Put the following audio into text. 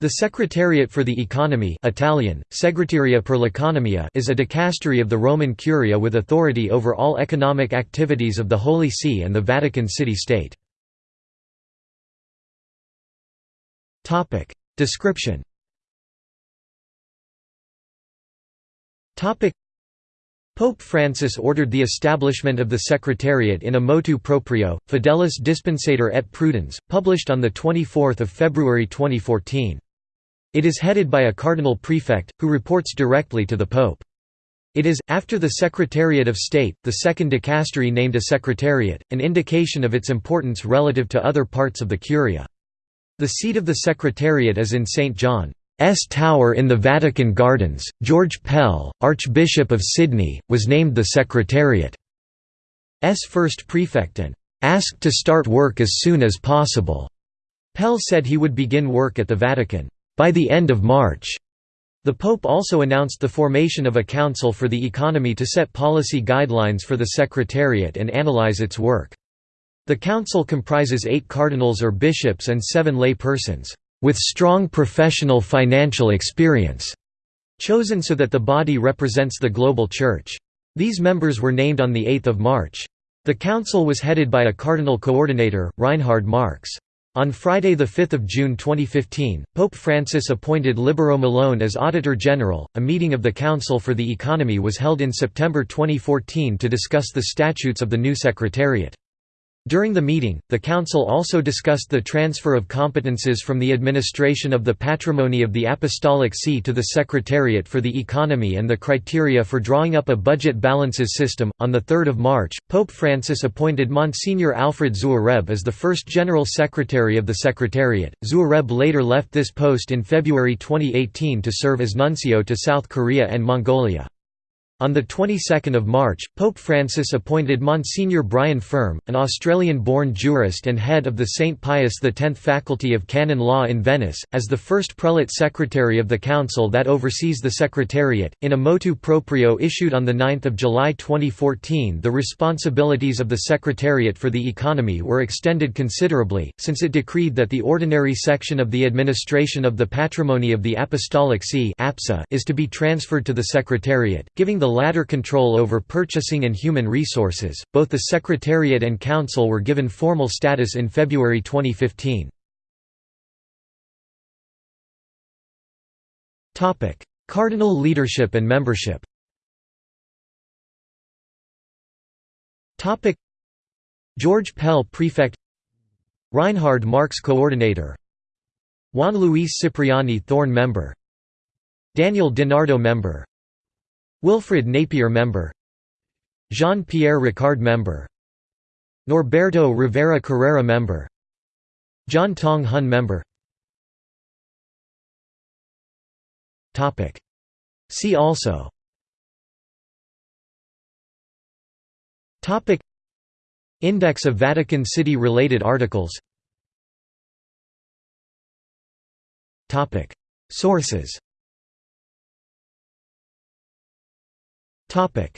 The Secretariat for the Economy Italian, Segreteria per l'Economia is a dicastery of the Roman Curia with authority over all economic activities of the Holy See and the Vatican City-State. Description Pope Francis ordered the establishment of the Secretariat in a motu proprio, Fidelis Dispensator et Prudens, published on 24 February 2014. It is headed by a cardinal prefect, who reports directly to the Pope. It is, after the Secretariat of State, the second dicastery named a secretariat, an indication of its importance relative to other parts of the Curia. The seat of the Secretariat is in St. John. S Tower in the Vatican Gardens. George Pell, Archbishop of Sydney, was named the Secretariat's first prefect and asked to start work as soon as possible. Pell said he would begin work at the Vatican by the end of March. The Pope also announced the formation of a council for the economy to set policy guidelines for the Secretariat and analyze its work. The council comprises eight cardinals or bishops and seven lay persons with strong professional financial experience, chosen so that the body represents the global Church. These members were named on 8 March. The council was headed by a cardinal coordinator, Reinhard Marx. On Friday 5 June 2015, Pope Francis appointed Libero Milone as Auditor General. A meeting of the Council for the Economy was held in September 2014 to discuss the statutes of the new Secretariat. During the meeting, the Council also discussed the transfer of competences from the administration of the patrimony of the Apostolic See to the Secretariat for the Economy and the criteria for drawing up a budget balances system. On 3 March, Pope Francis appointed Monsignor Alfred Xuereb as the first General Secretary of the Secretariat. Xuereb later left this post in February 2018 to serve as nuncio to South Korea and Mongolia. On the 22nd of March, Pope Francis appointed Monsignor Brian Ferme, an Australian-born jurist and head of the St. Pius X Faculty of Canon Law in Venice, as the first prelate secretary of the council that oversees the Secretariat. In a motu proprio issued on 9 July 2014 the responsibilities of the Secretariat for the Economy were extended considerably, since it decreed that the ordinary section of the administration of the patrimony of the Apostolic See is to be transferred to the Secretariat, giving the the latter control over purchasing and human resources. Both the Secretariat and Council were given formal status in February 2015. Topic: Cardinal leadership and membership. Topic: George Pell Prefect Reinhard Marx Coordinator Juan Luis Cipriani Thorne Member Daniel DiNardo Member Wilfred Napier Member Jean-Pierre Ricard Member Norberto Rivera Carrera Member John Tong Hon Member. See also. Index of Vatican City related articles. Sources Topic